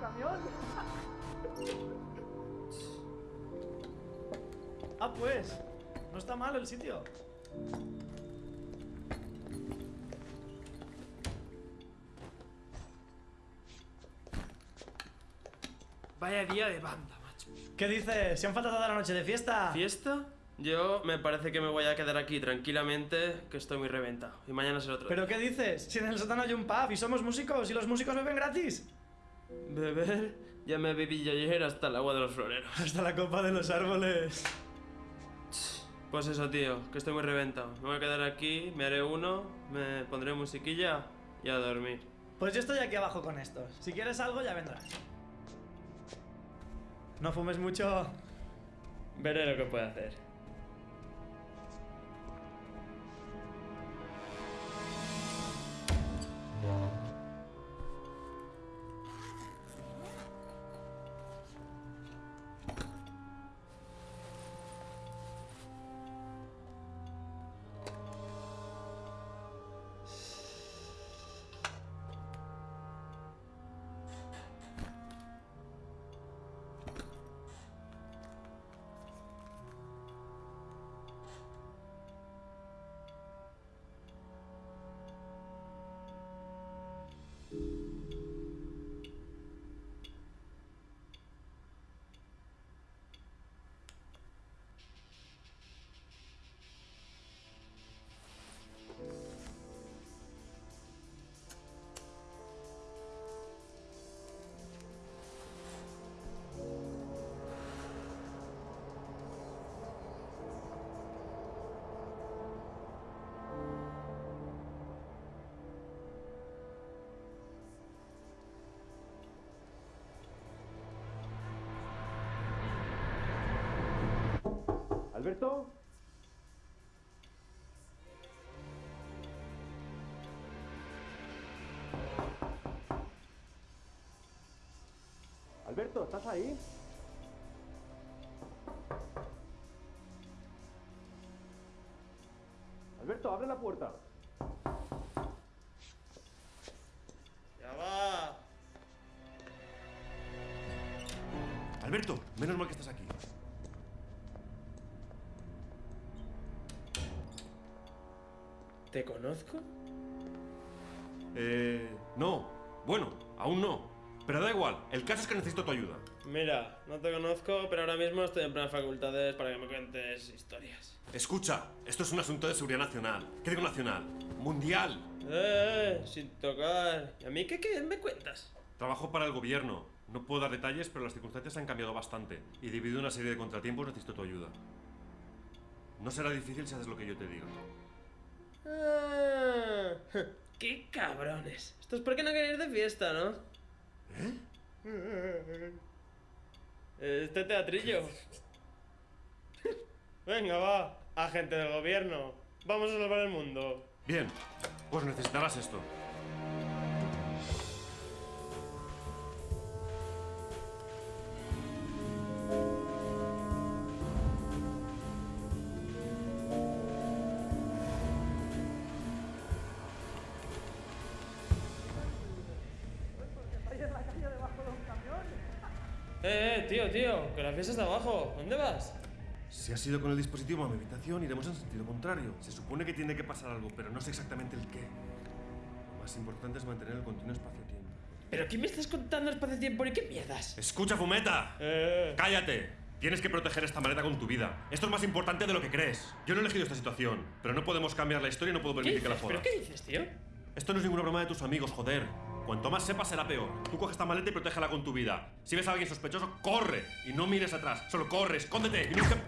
camión. ah, pues. No está mal el sitio. Vaya día de banda, macho. ¿Qué dices? ¿Se han faltado toda la noche de fiesta? ¿Fiesta? Yo me parece que me voy a quedar aquí tranquilamente, que estoy muy reventado. Y mañana será otro. ¿Pero qué dices? Si en el sótano hay un pub y somos músicos y los músicos beben gratis. Beber, ya me bebí yo ayer hasta el agua de los floreros. Hasta la copa de los árboles. Pues eso, tío, que estoy muy reventado. Me voy a quedar aquí, me haré uno, me pondré musiquilla y a dormir. Pues yo estoy aquí abajo con estos. Si quieres algo, ya vendrás. No fumes mucho. Veré lo que puedo hacer. Alberto. Alberto, ¿estás ahí? Alberto, abre la puerta. Ya va. Alberto, menos mal que estás aquí. ¿Te conozco? Eh... No. Bueno, aún no. Pero da igual, el caso es que necesito tu ayuda. Mira, no te conozco, pero ahora mismo estoy en plenas facultades para que me cuentes historias. Escucha, esto es un asunto de seguridad nacional. ¿Qué digo nacional? Mundial. Eh, eh, sin tocar. ¿Y a mí qué, qué me cuentas? Trabajo para el gobierno. No puedo dar detalles, pero las circunstancias han cambiado bastante. Y debido a una serie de contratiempos necesito tu ayuda. No será difícil si haces lo que yo te diga. Ah, ¡Qué cabrones! Esto es porque no queréis de fiesta, ¿no? ¿Eh? Este teatrillo. Venga, va, agente del gobierno. Vamos a salvar el mundo. Bien, pues necesitarás esto. Fiesta está abajo. ¿Dónde vas? Si has ido con el dispositivo a mi habitación, iremos en sentido contrario. Se supone que tiene que pasar algo, pero no sé exactamente el qué. Lo más importante es mantener el continuo espacio-tiempo. ¿Pero qué me estás contando espacio-tiempo y qué mierdas? ¡Escucha, Fumeta! Eh. ¡Cállate! Tienes que proteger esta maleta con tu vida. Esto es más importante de lo que crees. Yo no he elegido esta situación, pero no podemos cambiar la historia y no puedo ¿Qué permitir que la jodas. ¿Pero qué dices, tío? Esto no es ninguna broma de tus amigos, joder. Cuanto más sepas, será peor. Tú coges esta maleta y protégela con tu vida. Si ves a alguien sospechoso, corre. Y no mires atrás. Solo corre, escóndete. Y nunca...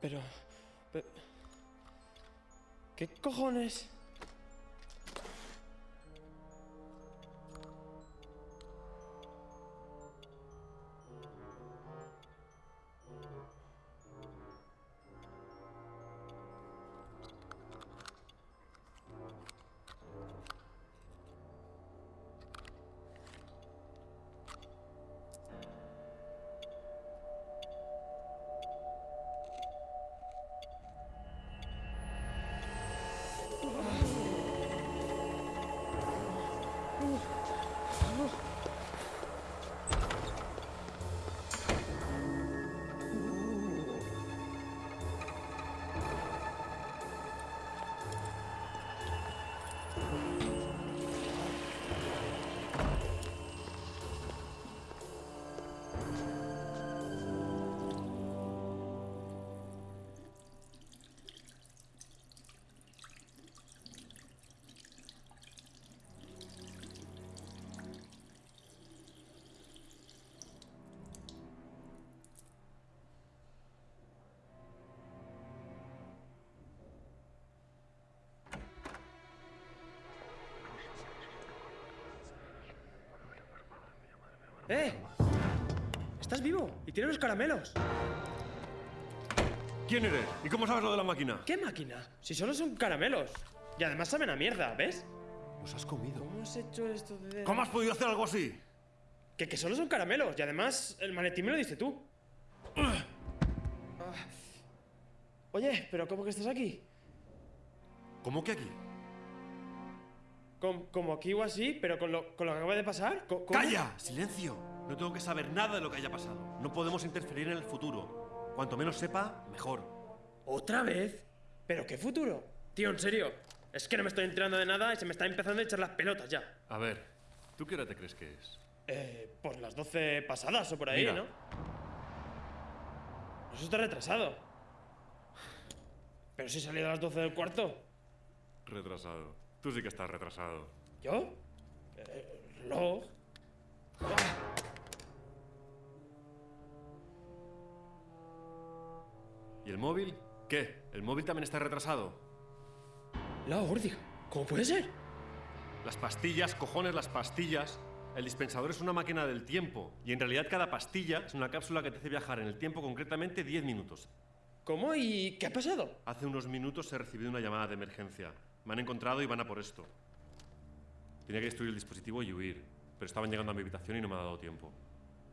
Pero... ¿Qué cojones? ¡Eh! ¿Estás vivo? Y tienes los caramelos. ¿Quién eres? ¿Y cómo sabes lo de la máquina? ¿Qué máquina? Si solo son caramelos. Y además saben a mierda, ¿ves? Los has comido. ¿Cómo has hecho esto de...? ¿Cómo has podido hacer algo así? Que, que solo son caramelos. Y además el maletín me lo diste tú. Ah. Oye, ¿pero cómo que estás aquí? ¿Cómo que aquí? Com- como aquí o así, pero con lo, con lo que acaba de pasar. ¿cómo? ¡Calla! ¡Silencio! No tengo que saber nada de lo que haya pasado. No podemos interferir en el futuro. Cuanto menos sepa, mejor. ¿Otra vez? ¿Pero qué futuro? Tío, en serio. Es que no me estoy enterando de nada y se me está empezando a echar las pelotas ya. A ver, ¿tú qué hora te crees que es? Eh, por las 12 pasadas o por ahí, Mira. ¿no? Eso está retrasado. Pero si he salido a las 12 del cuarto. Retrasado. Tú sí que estás retrasado. ¿Yo? Eh, reloj. ¿Y el móvil? ¿Qué? ¿El móvil también está retrasado? La órdiga. ¿Cómo puede ser? Las pastillas, cojones, las pastillas. El dispensador es una máquina del tiempo. Y en realidad cada pastilla es una cápsula que te hace viajar en el tiempo concretamente 10 minutos. ¿Cómo y qué ha pasado? Hace unos minutos he recibido una llamada de emergencia. Me han encontrado y van a por esto. Tenía que destruir el dispositivo y huir, pero estaban llegando a mi habitación y no me ha dado tiempo.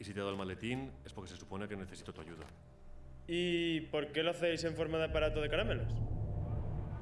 Y si te he dado el maletín es porque se supone que necesito tu ayuda. ¿Y por qué lo hacéis en forma de aparato de caramelos?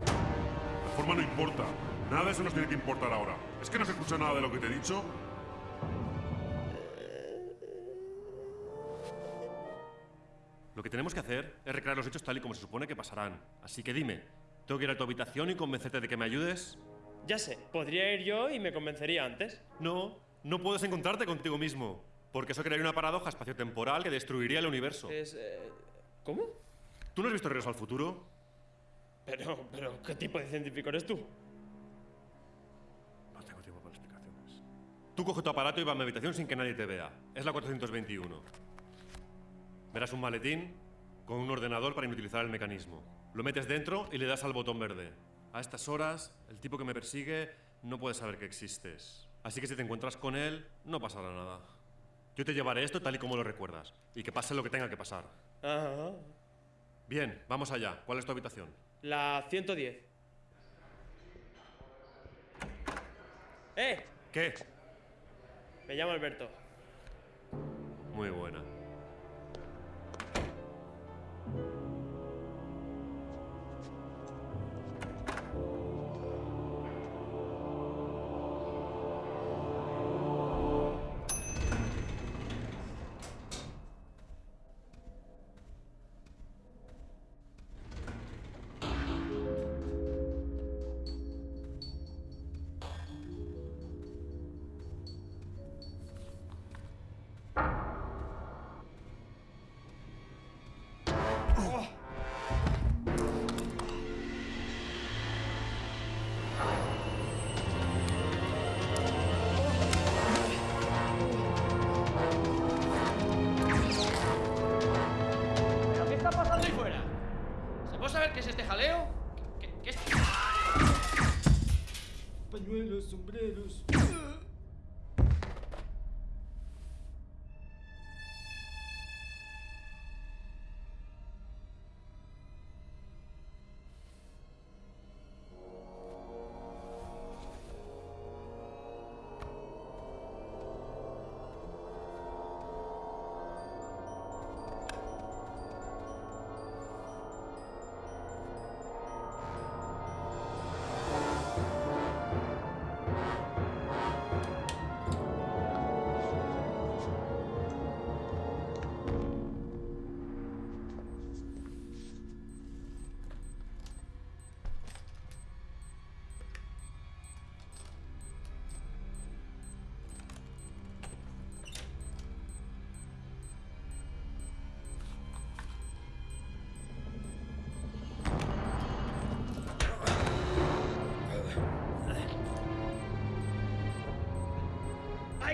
La forma no importa. Nada de eso nos tiene que importar ahora. ¿Es que no se escucha nada de lo que te he dicho? Lo que tenemos que hacer es recrear los hechos tal y como se supone que pasarán. Así que dime, ¿tengo que ir a tu habitación y convencerte de que me ayudes? Ya sé, podría ir yo y me convencería antes. No, no puedes encontrarte contigo mismo, porque eso crearía una paradoja espaciotemporal que destruiría el universo. Es... eh, ¿Cómo? ¿Tú no has visto Regreso al Futuro? Pero, pero, ¿qué tipo de científico eres tú? No tengo tiempo para explicaciones. Tú coge tu aparato y va a mi habitación sin que nadie te vea. Es la 421. Verás un maletín con un ordenador para inutilizar el mecanismo. Lo metes dentro y le das al botón verde. A estas horas, el tipo que me persigue no puede saber que existes. Así que si te encuentras con él, no pasará nada. Yo te llevaré esto tal y como lo recuerdas. Y que pase lo que tenga que pasar. Ah, Bien, vamos allá. ¿Cuál es tu habitación? la 110. ¡Eh! ¿Qué? Me llamo Alberto. Muy buena. Qué es este jaleo? ¿Qué, qué es? Pañuelos, sombreros.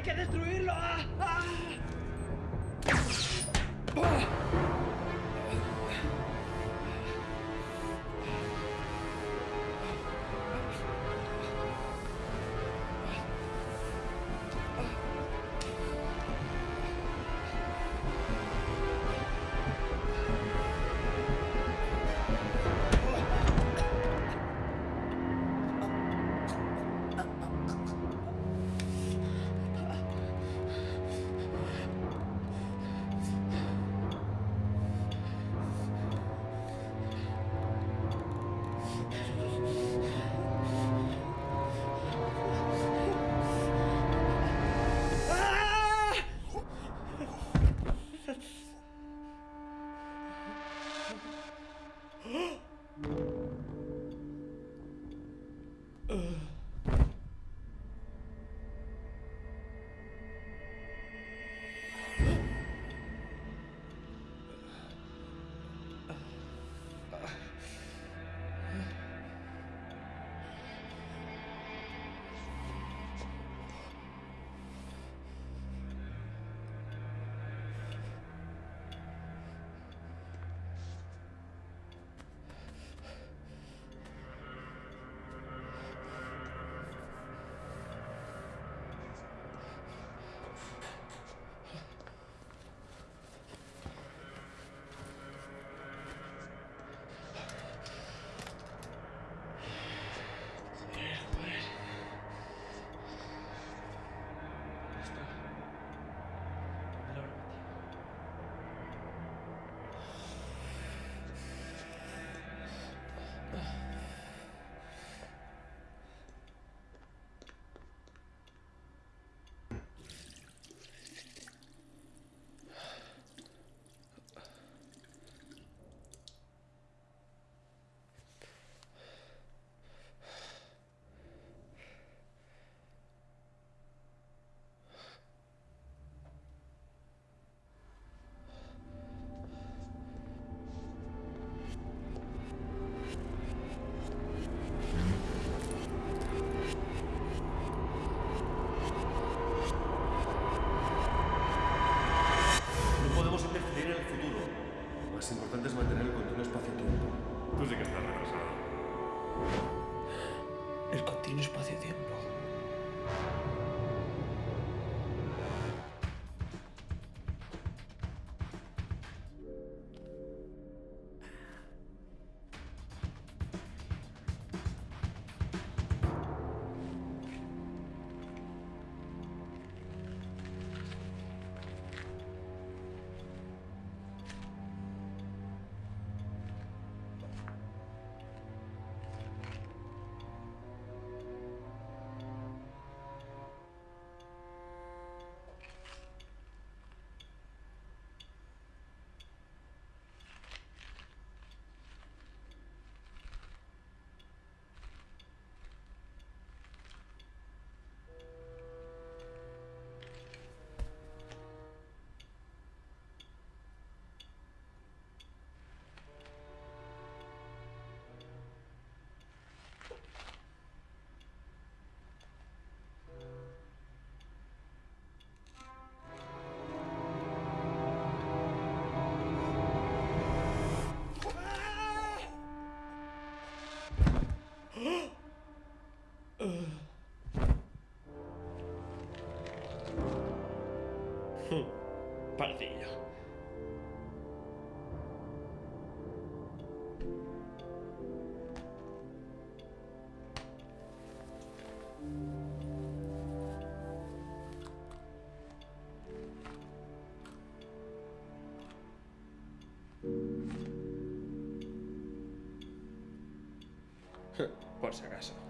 ¡Hay que destruirlo! ¡Ah! ¡Ah! No El continuo espacio-tiempo. Por si acaso.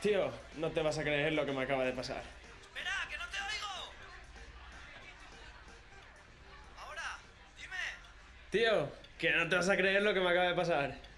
Tío, no te vas a creer lo que me acaba de pasar. Espera, que no te oigo. Ahora, dime. Tío, que no te vas a creer lo que me acaba de pasar.